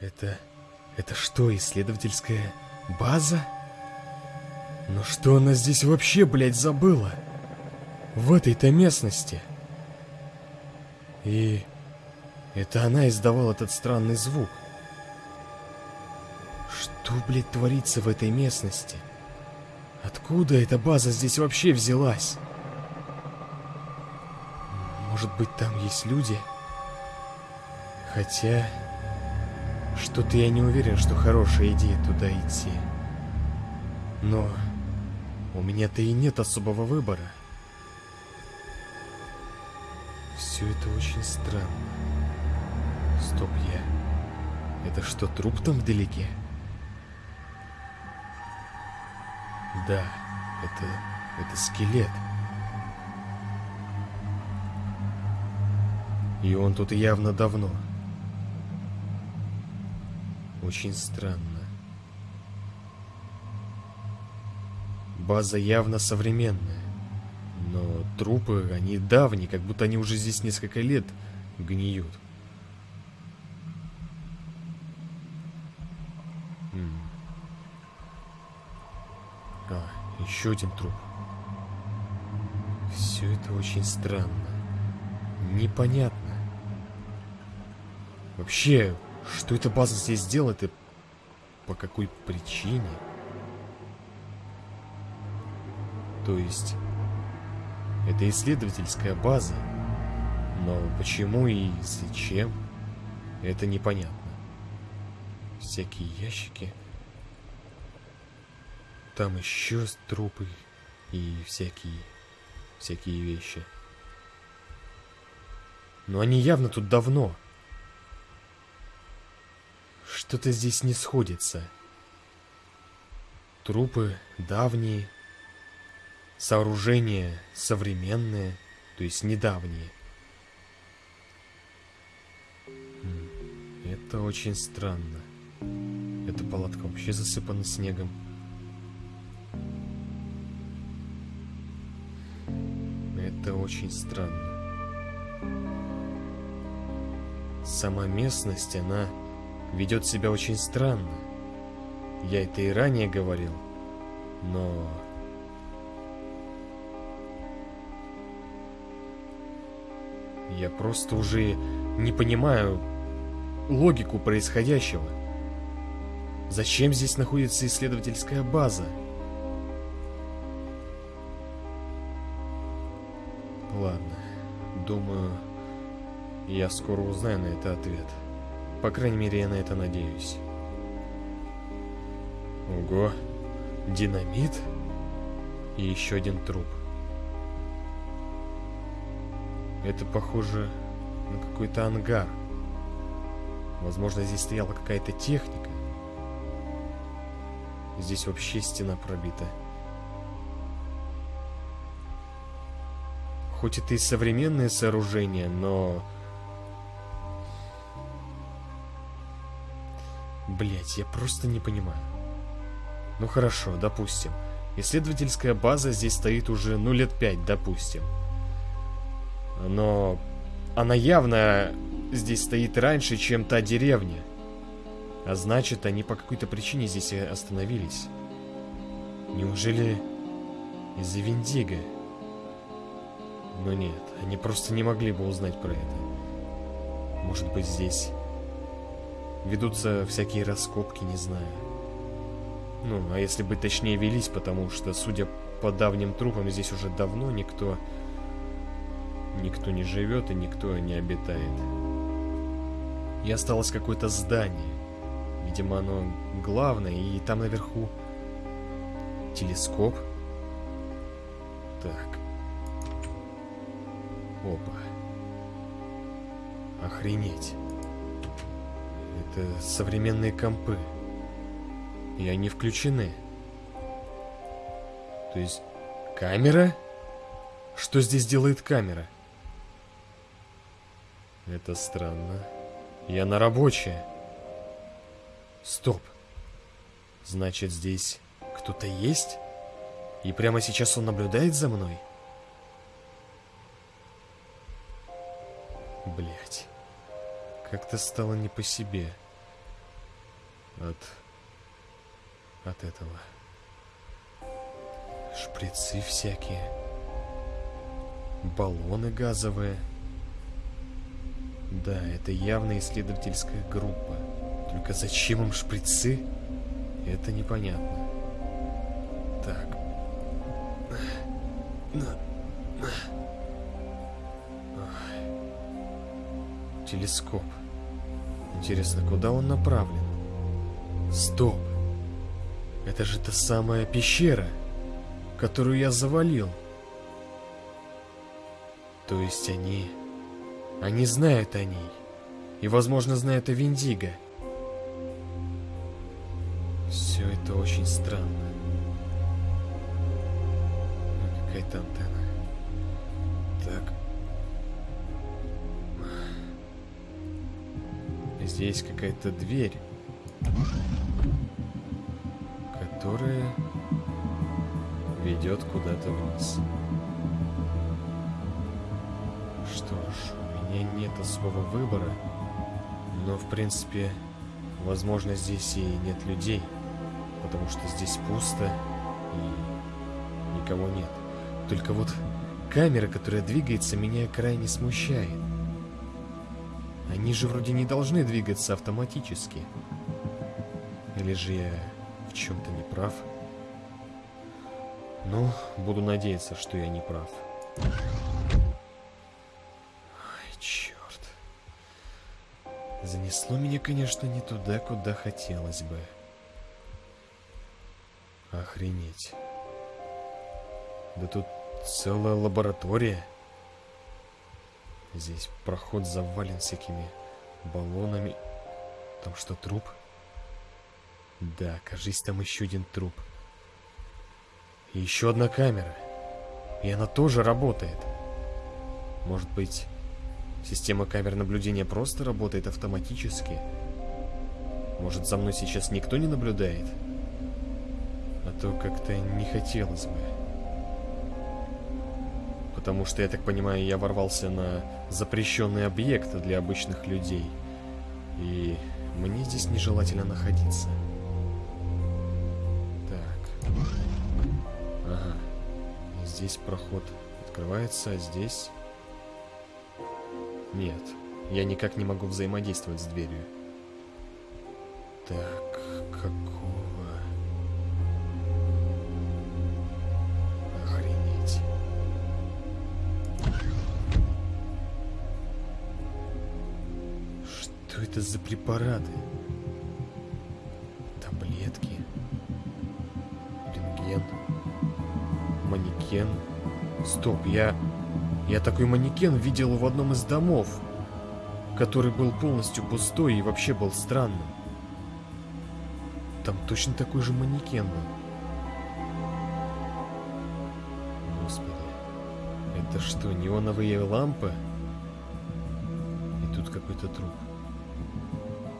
Это... это что, исследовательская база? Но что она здесь вообще, блядь, забыла? В этой-то местности. И... это она издавала этот странный звук. Что, блядь, творится в этой местности? Откуда эта база здесь вообще взялась? Может быть, там есть люди? Хотя... Что-то я не уверен, что хорошая идея туда идти. Но... У меня-то и нет особого выбора. Все это очень странно. Стоп, я... Это что, труп там вдалеке? Да, это... это скелет. И он тут явно давно. Очень странно. База явно современная. Но трупы, они давние, как будто они уже здесь несколько лет гниют. А, еще один труп. Все это очень странно. Непонятно. Вообще, что эта база здесь делает и по какой причине? То есть, это исследовательская база, но почему и зачем, это непонятно. Всякие ящики. Там еще трупы и всякие, всякие вещи. Но они явно тут давно. Что-то здесь не сходится. Трупы давние, сооружения современные, то есть недавние. Это очень странно. Эта палатка вообще засыпана снегом. Это очень странно. Сама местность, она ведет себя очень странно. Я это и ранее говорил, но... Я просто уже не понимаю логику происходящего. Зачем здесь находится исследовательская база? Ладно, думаю, я скоро узнаю на это ответ. По крайней мере, я на это надеюсь. Ого, динамит и еще один труп. Это похоже на какой-то ангар. Возможно, здесь стояла какая-то техника. Здесь вообще стена пробита. Хоть это и современное сооружение, но Блять, я просто не понимаю. Ну хорошо, допустим. Исследовательская база здесь стоит уже, ну, лет пять, допустим. Но она явно здесь стоит раньше, чем та деревня. А значит, они по какой-то причине здесь остановились. Неужели из-за Виндиго? Но нет, они просто не могли бы узнать про это. Может быть, здесь Ведутся всякие раскопки, не знаю. Ну, а если бы точнее велись, потому что, судя по давним трупам, здесь уже давно никто... Никто не живет и никто не обитает. И осталось какое-то здание. Видимо, оно главное, и там наверху телескоп. Так. Опа. Охренеть. Это современные компы. И они включены. То есть камера? Что здесь делает камера? Это странно. Я на рабочая. Стоп. Значит, здесь кто-то есть? И прямо сейчас он наблюдает за мной? Блять. Как-то стало не по себе. От... от этого. Шприцы всякие. Баллоны газовые. Да, это явно исследовательская группа. Только зачем им шприцы? Это непонятно. Так. Телескоп. Интересно, куда он направлен? Стоп! Это же та самая пещера, которую я завалил. То есть они... Они знают о ней. И, возможно, знают о Виндиго. Все это очень странно. Ну, какая-то антенна. Так. Здесь какая-то дверь. Которая ведет куда-то вниз. Что ж, у меня нет особого выбора, но в принципе, возможно, здесь и нет людей, потому что здесь пусто и никого нет. Только вот камера, которая двигается, меня крайне смущает. Они же вроде не должны двигаться автоматически. Или же я в чем-то не прав? Ну, буду надеяться, что я не прав. Занесло меня, конечно, не туда, куда хотелось бы. Охренеть. Да тут целая лаборатория. Здесь проход завален всякими баллонами. Там что, труп? Да, кажись, там еще один труп. И еще одна камера. И она тоже работает. Может быть, Система камер наблюдения просто работает автоматически. Может, за мной сейчас никто не наблюдает? А то как-то не хотелось бы. Потому что, я так понимаю, я ворвался на запрещенный объект для обычных людей. И мне здесь нежелательно находиться. Здесь проход открывается, а здесь... Нет, я никак не могу взаимодействовать с дверью. Так, какого... Охренеть. Что это за препараты? Манекен. Стоп, я... Я такой манекен видел в одном из домов, который был полностью пустой и вообще был странным. Там точно такой же манекен был. Господи, это что, неоновые лампы? И тут какой-то труп.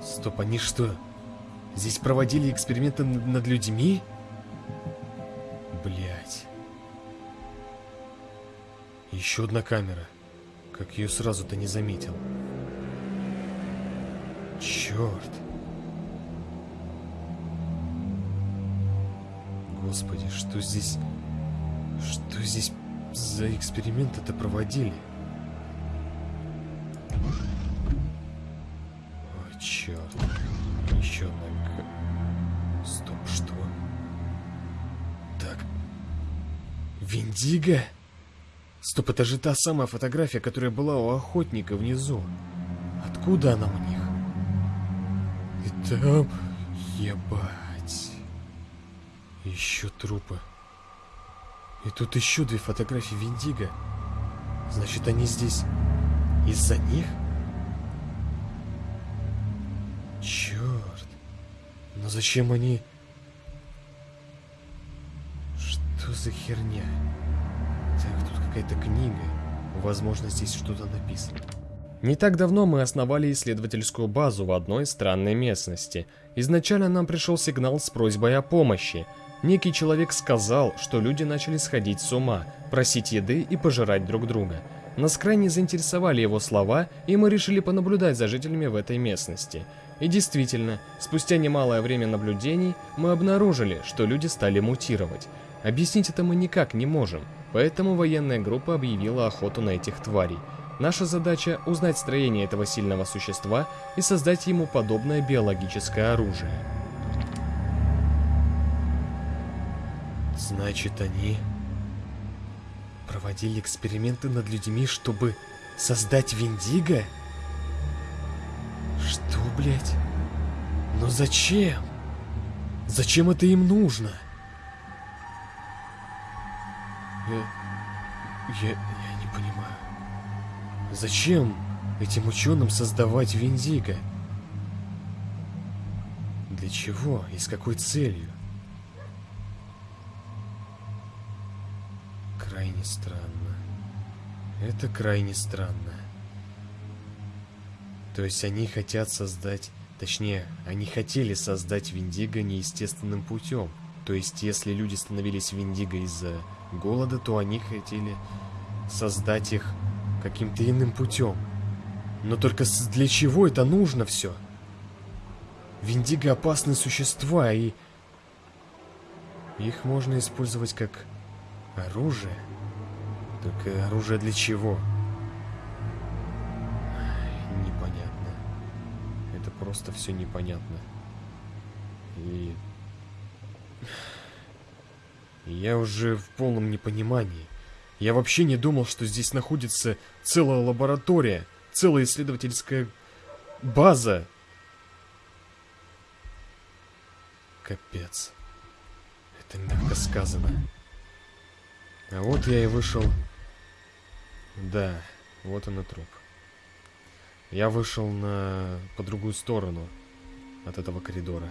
Стоп, они что, здесь проводили эксперименты над людьми? Еще одна камера. Как ее сразу-то не заметил. Черт. Господи, что здесь... Что здесь за эксперименты-то проводили? Ой, черт. Еще одна... Стоп, что? Так. Виндиго? Стоп, это же та самая фотография, которая была у охотника внизу. Откуда она у них? И там... Ебать. Еще трупы. И тут еще две фотографии Виндиго. Значит, они здесь из-за них? Черт. Но зачем они... Что за херня? Так, тут какая-то книга. Возможно, здесь что-то написано. Не так давно мы основали исследовательскую базу в одной странной местности. Изначально нам пришел сигнал с просьбой о помощи. Некий человек сказал, что люди начали сходить с ума, просить еды и пожирать друг друга. Нас крайне заинтересовали его слова, и мы решили понаблюдать за жителями в этой местности. И действительно, спустя немалое время наблюдений, мы обнаружили, что люди стали мутировать. Объяснить это мы никак не можем, поэтому военная группа объявила охоту на этих тварей. Наша задача – узнать строение этого сильного существа и создать ему подобное биологическое оружие. Значит, они проводили эксперименты над людьми, чтобы создать Виндиго? Что, блядь? Но зачем? Зачем это им нужно? Я... Я... Не понимаю. Зачем этим ученым создавать Виндиго? Для чего и с какой целью? Крайне странно. Это крайне странно. То есть они хотят создать... Точнее, они хотели создать Виндиго неестественным путем. То есть, если люди становились Виндиго из-за голода, то они хотели создать их каким-то иным путем. Но только для чего это нужно все? Виндиго опасные существа, и... Их можно использовать как оружие. Только оружие для чего? просто все непонятно. И... Я уже в полном непонимании. Я вообще не думал, что здесь находится целая лаборатория, целая исследовательская база. Капец. Это мягко сказано. А вот я и вышел. Да, вот он и труп. Я вышел на... по другую сторону от этого коридора.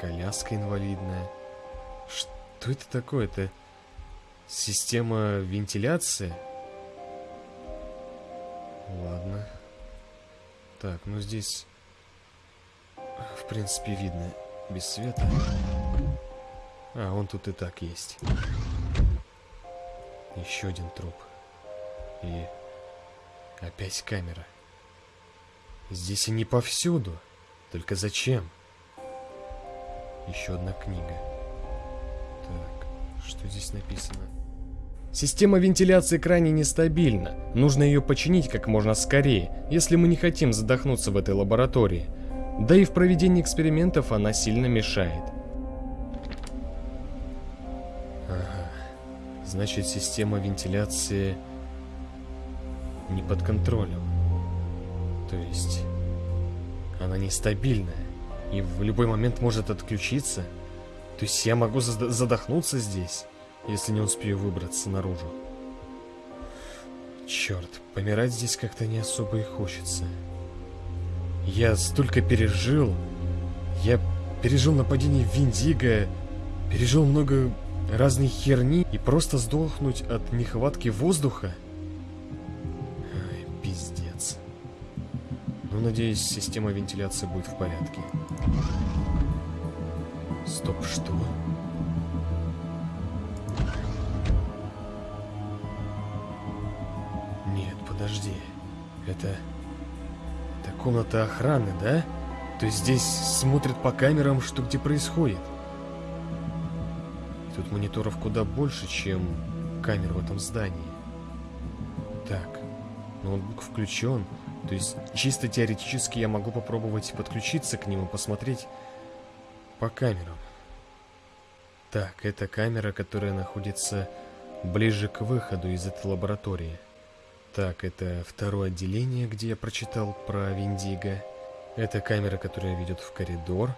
Коляска инвалидная. Что это такое? Это система вентиляции? Ладно. Так, ну здесь... В принципе, видно без света. А, он тут и так есть. Еще один труп. И Опять камера. Здесь они повсюду. Только зачем? Еще одна книга. Так, что здесь написано? Система вентиляции крайне нестабильна. Нужно ее починить как можно скорее, если мы не хотим задохнуться в этой лаборатории. Да и в проведении экспериментов она сильно мешает. Ага. Значит, система вентиляции не под контролем. То есть она нестабильная и в любой момент может отключиться. То есть я могу задохнуться здесь, если не успею выбраться наружу. Черт, помирать здесь как-то не особо и хочется. Я столько пережил. Я пережил нападение Виндиго, пережил много разной херни, и просто сдохнуть от нехватки воздуха – Но, надеюсь, система вентиляции будет в порядке. Стоп, что? Нет, подожди. Это... Это комната охраны, да? То есть здесь смотрят по камерам, что где происходит. Тут мониторов куда больше, чем камер в этом здании. Так, ноутбук включен. То есть, чисто теоретически я могу попробовать подключиться к нему, посмотреть по камерам. Так, это камера, которая находится ближе к выходу из этой лаборатории. Так, это второе отделение, где я прочитал про Виндиго. Это камера, которая ведет в коридор.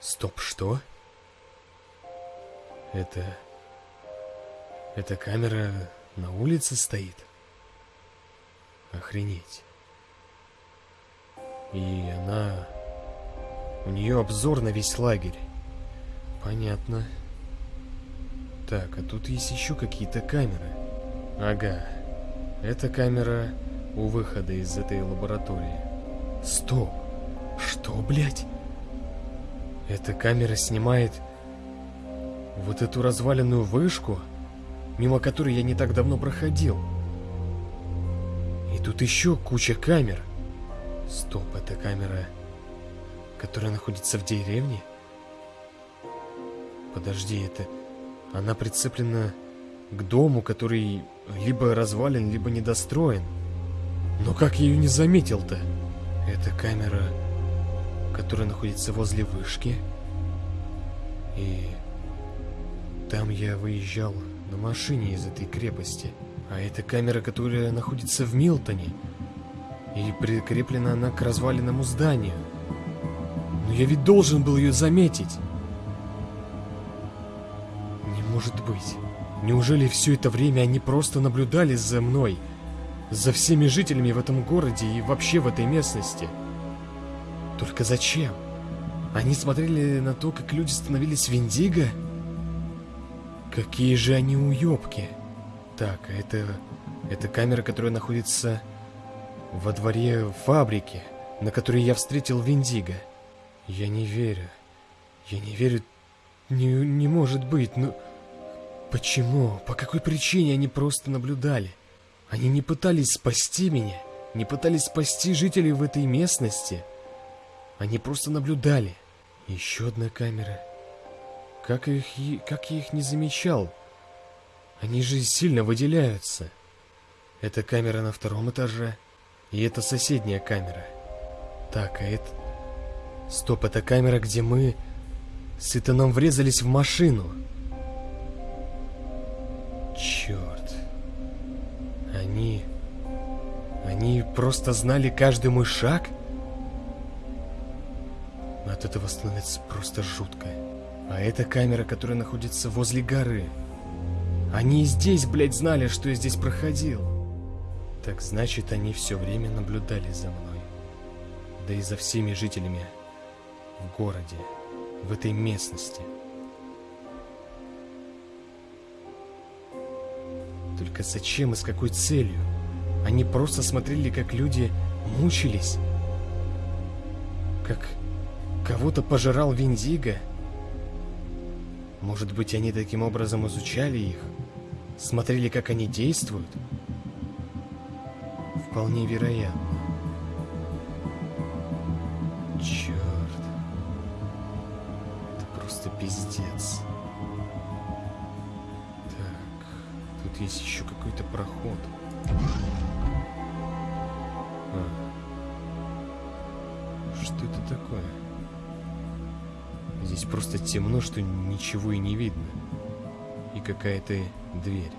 Стоп, что? Это... Эта камера на улице стоит? Охренеть. И она... У нее обзор на весь лагерь. Понятно. Так, а тут есть еще какие-то камеры. Ага. Это камера у выхода из этой лаборатории. Стоп. Что, блядь? Эта камера снимает вот эту разваленную вышку, мимо которой я не так давно проходил. И тут еще куча камер. Стоп, это камера, которая находится в деревне? Подожди, это... Она прицеплена к дому, который либо развален, либо недостроен. Но как я ее не заметил-то? Это камера, которая находится возле вышки. И там я выезжал на машине из этой крепости. А это камера, которая находится в Милтоне. И прикреплена она к разваленному зданию. Но я ведь должен был ее заметить. Не может быть. Неужели все это время они просто наблюдали за мной? За всеми жителями в этом городе и вообще в этой местности? Только зачем? Они смотрели на то, как люди становились Виндиго? Какие же они уёбки. Так, это... Это камера, которая находится во дворе фабрики, на которой я встретил Виндиго. Я не верю. Я не верю. Не, не может быть, ну... Почему? По какой причине они просто наблюдали? Они не пытались спасти меня, не пытались спасти жителей в этой местности. Они просто наблюдали. Еще одна камера. Как, их, как я их не замечал? Они же сильно выделяются. Это камера на втором этаже. И это соседняя камера. Так, а это... Стоп, это камера, где мы с Итаном врезались в машину. Черт. Они... Они просто знали каждый мой шаг? От этого становится просто жутко. А это камера, которая находится возле горы. Они и здесь, блядь, знали, что я здесь проходил. Так значит, они все время наблюдали за мной. Да и за всеми жителями в городе, в этой местности. Только зачем и с какой целью? Они просто смотрели, как люди мучились. Как кого-то пожирал Виндиго. Может быть, они таким образом изучали их? Смотрели, как они действуют? Вполне вероятно. Черт. Это просто пиздец. Тут есть еще какой-то проход. А. Что это такое? Здесь просто темно, что ничего и не видно. И какая-то дверь.